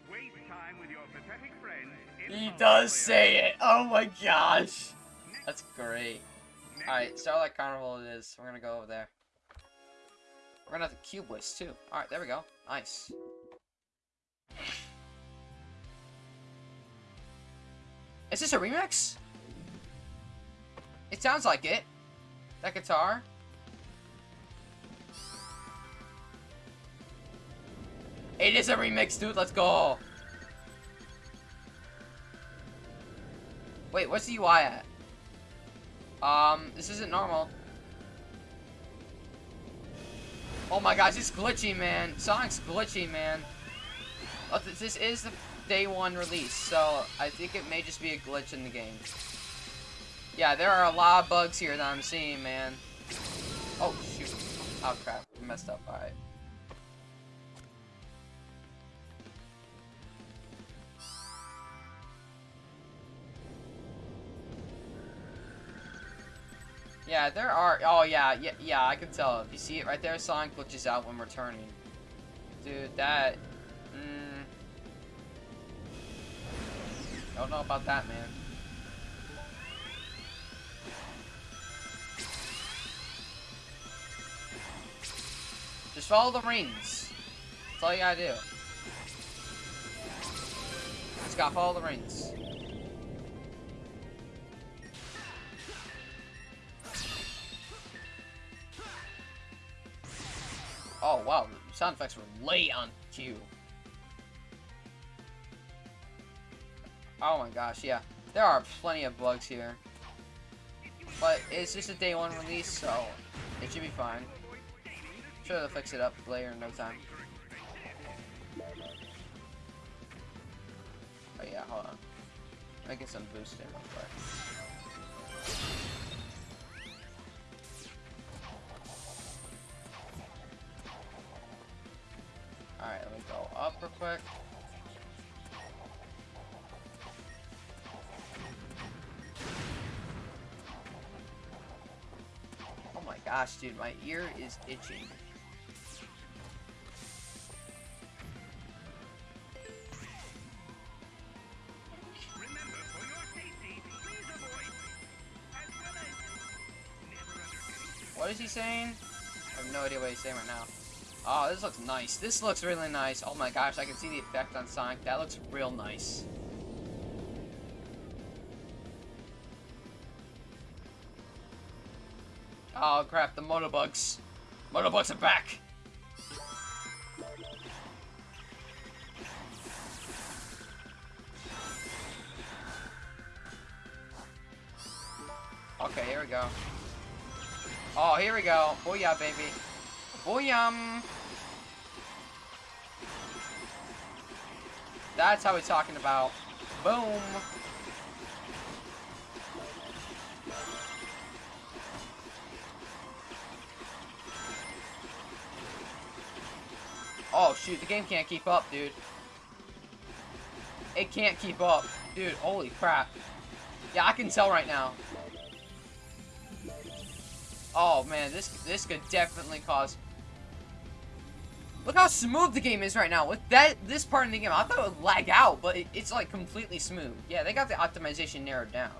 Waste time with your pathetic friends in He does say it! Oh my gosh! That's great. Alright, Starlight Carnival it is. We're gonna go over there. Gonna have the Cube Waste too. Alright, there we go. Nice. Is this a remix? It sounds like it. That guitar. It is a remix, dude. Let's go. Wait, what's the UI at? Um, this isn't normal. Oh my gosh, it's glitchy, man. Sonic's glitchy, man. Oh, th this is the day one release, so I think it may just be a glitch in the game. Yeah, there are a lot of bugs here that I'm seeing, man. Oh, shoot. Oh, crap. I messed up. Alright. Yeah, there are. Oh yeah, yeah, yeah. I can tell. If you see it right there, Sonic glitches out when returning. Dude, that. Mm, don't know about that, man. Just follow the rings. That's all you gotta do. Just gotta follow the rings. Oh wow, the sound effects were late on cue. Oh my gosh, yeah. There are plenty of bugs here. But it's just a day one release, so it should be fine. Sure they'll fix it up later in no time. Oh yeah, hold on. Making some boosting real quick. Alright, let me go up real quick. Oh my gosh, dude, my ear is itching. Remember, for your safety, please avoid, as well as never undertake What is he saying? I have no idea what he's saying right now. Oh, this looks nice. This looks really nice. Oh my gosh, I can see the effect on Sonic. That looks real nice. Oh crap, the motobugs. Motobugs are back! Okay, here we go. Oh, here we go. Oh, Booyah, baby. Booyah! That's how we're talking about. Boom! Oh, shoot. The game can't keep up, dude. It can't keep up. Dude, holy crap. Yeah, I can tell right now. Oh man, this this could definitely cause. Look how smooth the game is right now. With that this part of the game, I thought it would lag out, but it, it's like completely smooth. Yeah, they got the optimization narrowed down.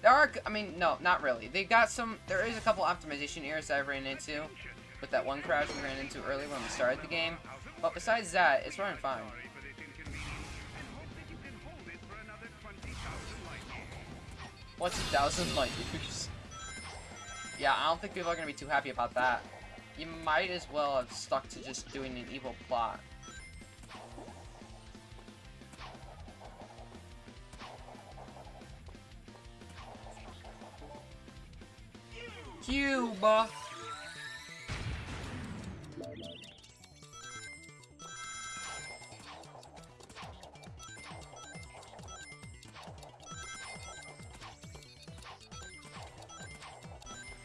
There are, I mean, no, not really. They got some. There is a couple optimization errors that I ran into with that one crash we ran into early when we started the game. But besides that, it's running fine. sorry for this inconvenience, and hope that you can hold it for another 20,000 light years. What's a thousand light years? Yeah, I don't think people are gonna be too happy about that. You might as well have stuck to just doing an evil plot. Cuba.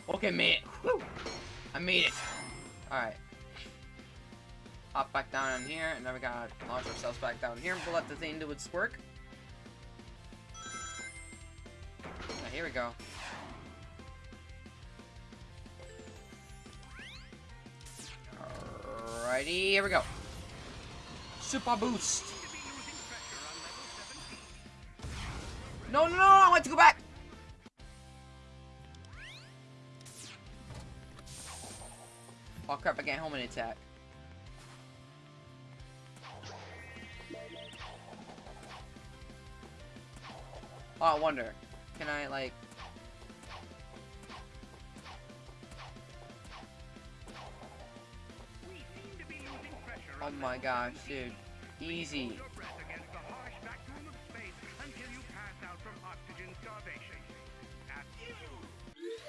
Okay, mate. Woo. I made it. Alright. Hop back down in here, and then we gotta launch ourselves back down here and let the thing do its work. Now, here we go. Alrighty, here we go. Super boost. No, no, no, I want to go back. Oh crap, I can't home an attack. Oh, I wonder. Can I, like... Oh my gosh, dude. Easy.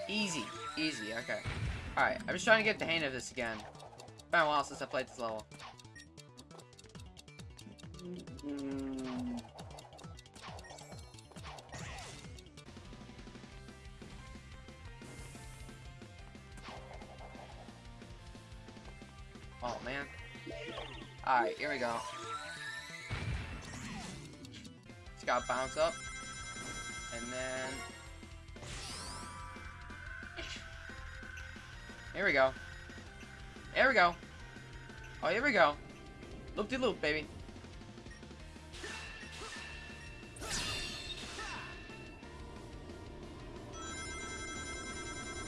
Easy. Easy, okay. Alright, I'm just trying to get the hang of this again. It's been a while since I played this level. Oh, man. Alright, here we go. Just gotta bounce up. And then... Here we go. There we go. Oh, here we go. Loop de loop, baby.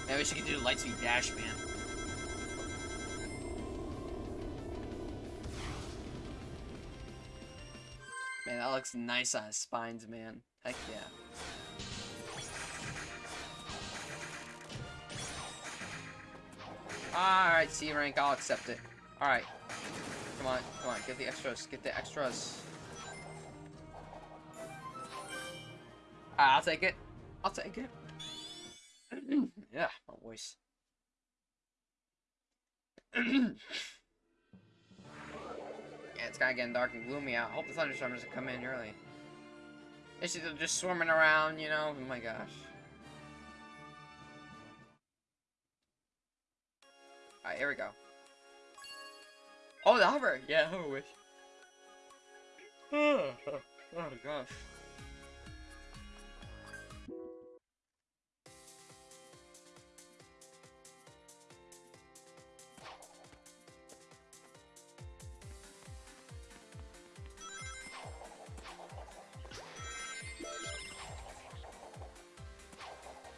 Yeah, we should do the light speed dash, man. Man, that looks nice on his spines, man. Heck yeah. Alright, C rank, I'll accept it. Alright. Come on, come on, get the extras, get the extras. Ah, I'll take it. I'll take it. yeah, my voice. yeah, it's kinda getting dark and gloomy out. I hope the thunderstorm doesn't come in early. It's just, just swarming around, you know? Oh my gosh. Alright, here we go. Oh, the hover! Yeah, hover wisp. oh gosh.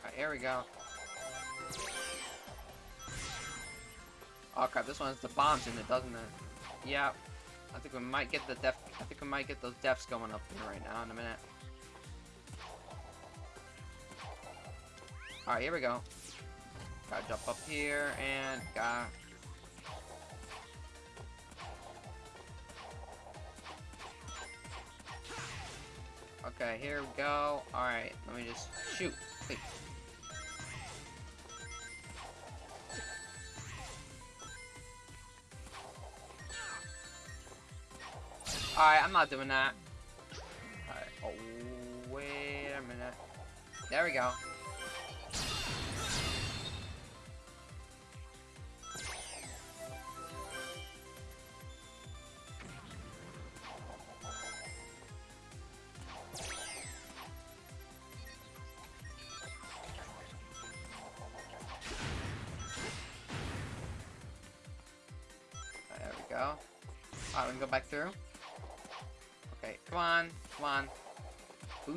Alright, here we go. Oh crap, this one has the bombs in it, doesn't it? Yeah. I think we might get the def I think we might get those defs going up here right now in a minute. Alright, here we go. Gotta jump up here and got Okay, here we go. Alright, let me just shoot. Please. Alright, I'm not doing that. Alright, oh, wait a minute. There we go.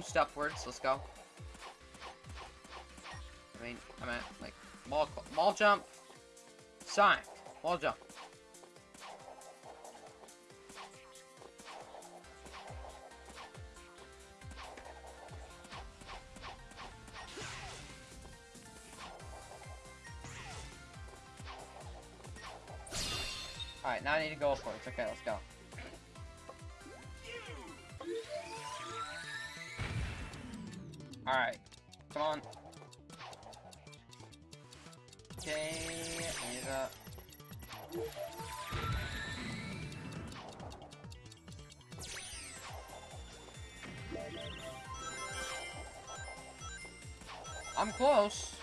Boost upwards, let's go. I mean, I meant, like, mall, mall jump. Sonic, mall jump. Alright, now I need to go upwards. Okay, let's go. Alright. Come on. Okay, I need to... Uh, I'm close.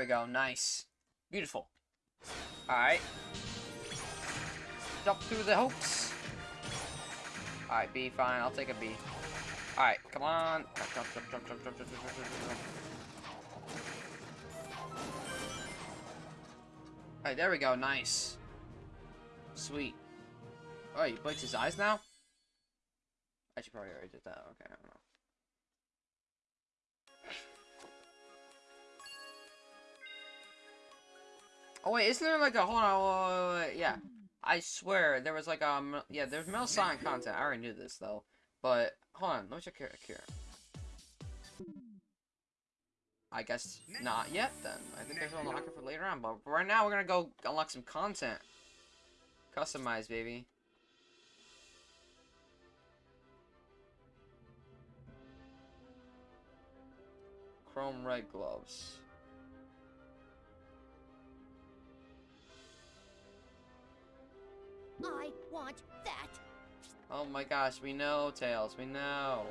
We go, nice. Beautiful. Alright. Jump through the hoops. Alright, B, fine, I'll take a B. Alright, come on. Jump, jump, jump, jump, jump, jump, jump, jump, jump, jump. Alright, there we go, nice. Sweet. Oh, he blinks his eyes now? I should probably already did that. Okay, Oh wait, isn't there like a hold on? Wait, wait, wait, yeah, I swear there was like um yeah there's Metal Sonic content. I already knew this though, but hold on, let me check here. here. I guess not yet then. I think there's an unlocker for later on, but right now we're gonna go unlock some content. Customize, baby. Chrome red gloves. I want that. Oh my gosh, we know, Tails, we know.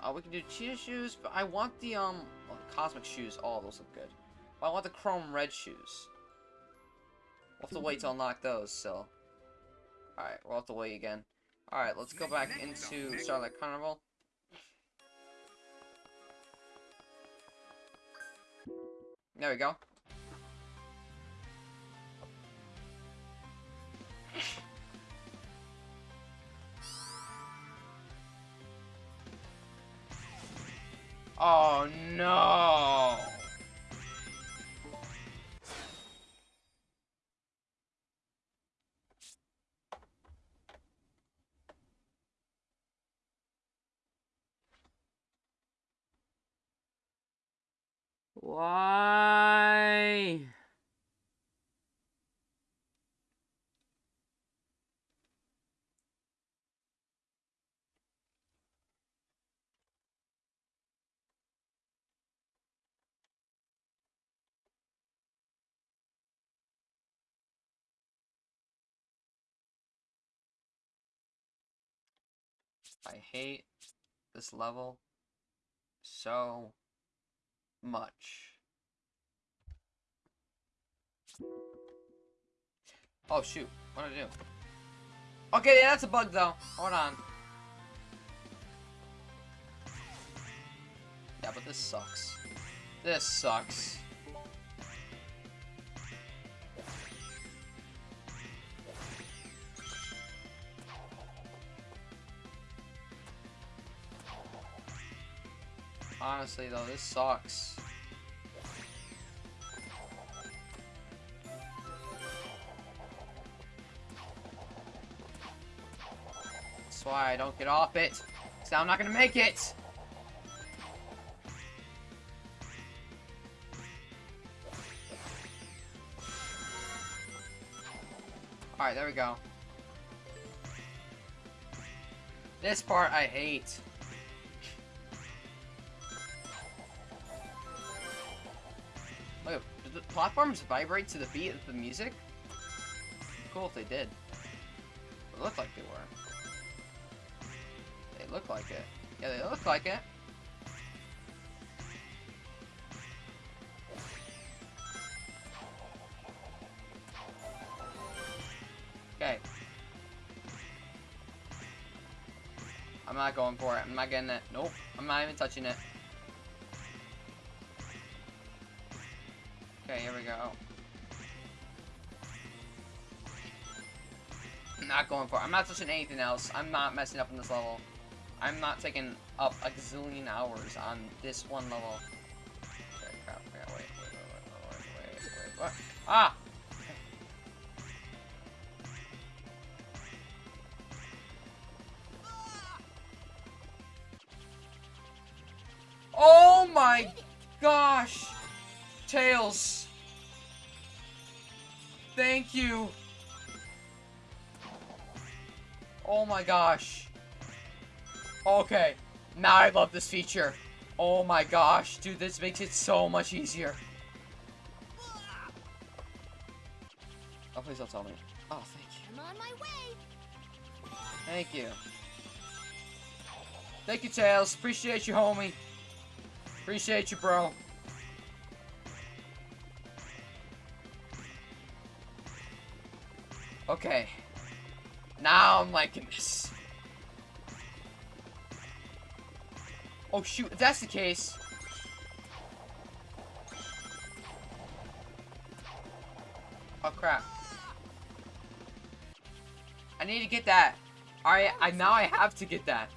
Uh, we can do cheetah shoes, but I want the, um, well, the cosmic shoes. Oh, those look good. But I want the chrome red shoes. We'll have to wait to unlock those, so. Alright, we'll have to wait again. Alright, let's go back into Starlight Carnival. There we go. Oh no! I hate this level so much. Oh shoot, what did I do? Okay, yeah, that's a bug though. Hold on. Yeah, but this sucks. This sucks. Honestly though, this sucks. That's why I don't get off it. So I'm not gonna make it. Alright, there we go. This part I hate. Platforms vibrate to the beat of the music? Cool if they did. It looked like they were. They look like it. Yeah, they look like it. Okay. I'm not going for it. I'm not getting it. Nope. I'm not even touching it. Okay, here we go. I'm not going for it. I'm not touching anything else. I'm not messing up in this level. I'm not taking up a gazillion hours on this one level. Ah! Oh my gosh! Tails! Thank you! Oh my gosh. Okay. Now I love this feature. Oh my gosh. Dude, this makes it so much easier. Oh, please don't tell me. Oh, thank you. I'm on my way. Thank you. Thank you, Tails. Appreciate you, homie. Appreciate you, bro. Okay. Now I'm liking this. Oh shoot, if that's the case. Oh crap. I need to get that. Alright, I now I have to get that.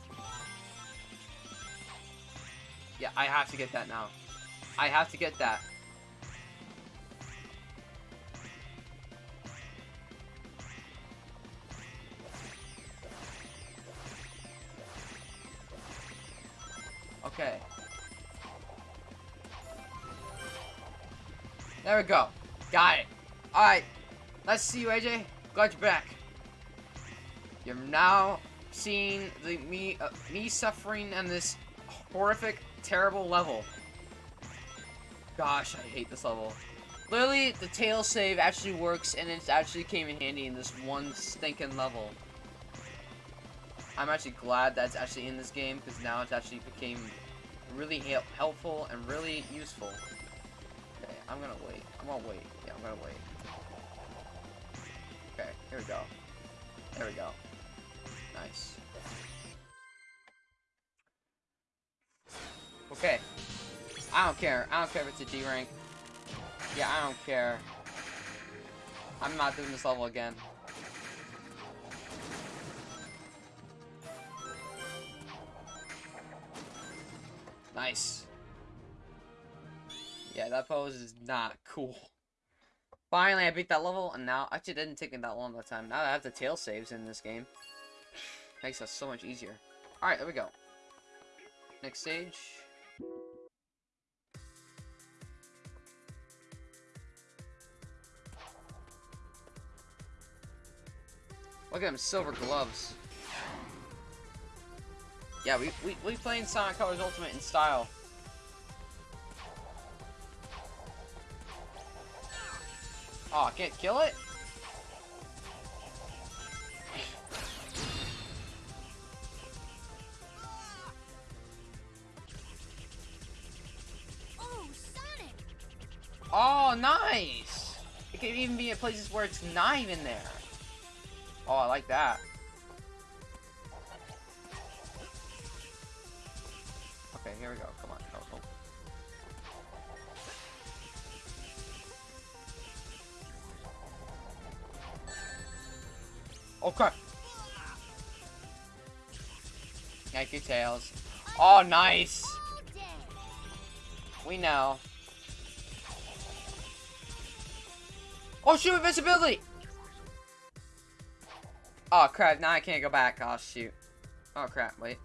Yeah, I have to get that now. I have to get that. Okay. There we go. Got it. Alright. Let's see you, AJ. Glad you're back. You're now seeing the me uh, me suffering in this horrific, terrible level. Gosh, I hate this level. Literally, the tail save actually works, and it actually came in handy in this one stinking level. I'm actually glad that's actually in this game, because now it's actually became really hel helpful and really useful. Okay, I'm gonna wait. I'm gonna wait. Yeah, I'm gonna wait. Okay, here we go. There we go. Nice. Okay. I don't care. I don't care if it's a D rank. Yeah, I don't care. I'm not doing this level again. Nice. Yeah, that pose is not cool. Finally, I beat that level, and now... Actually, it didn't take me that long a time. Now I have the tail saves in this game. Makes us so much easier. Alright, there we go. Next stage. Look at them silver gloves. Yeah, we, we, we playing Sonic Colors Ultimate in style. Aw, oh, can't kill it? Oh, nice! It can even be in places where it's not even there. Oh, I like that. Tails. Oh, nice! We know. Oh shoot, invisibility! Oh crap, now I can't go back. Oh shoot. Oh crap, wait.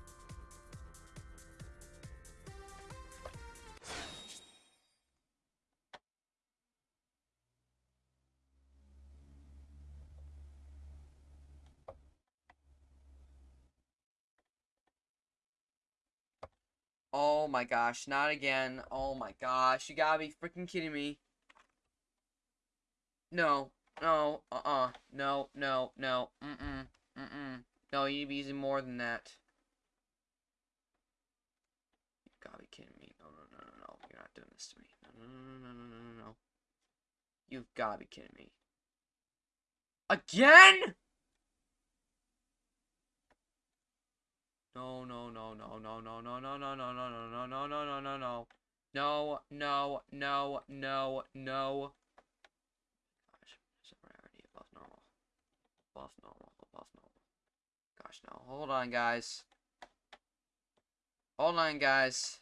My gosh, not again. Oh my gosh, you gotta be freaking kidding me. No, no, uh-uh, no, no, no, mm-mm, mm-mm. No, you need to be using more than that. You gotta be kidding me. No, no, no, no, no, you're not doing this to me. No, no, no, no, no, no, no, no. You've gotta be kidding me. Again?! No, no, no, no, no, no, no, no, no, no, no, no, no, no, no, no, no, no. No, no, no, no, no. Gosh, rarity above normal. Above normal, above normal. Gosh, no. Hold on, guys. Hold on, guys.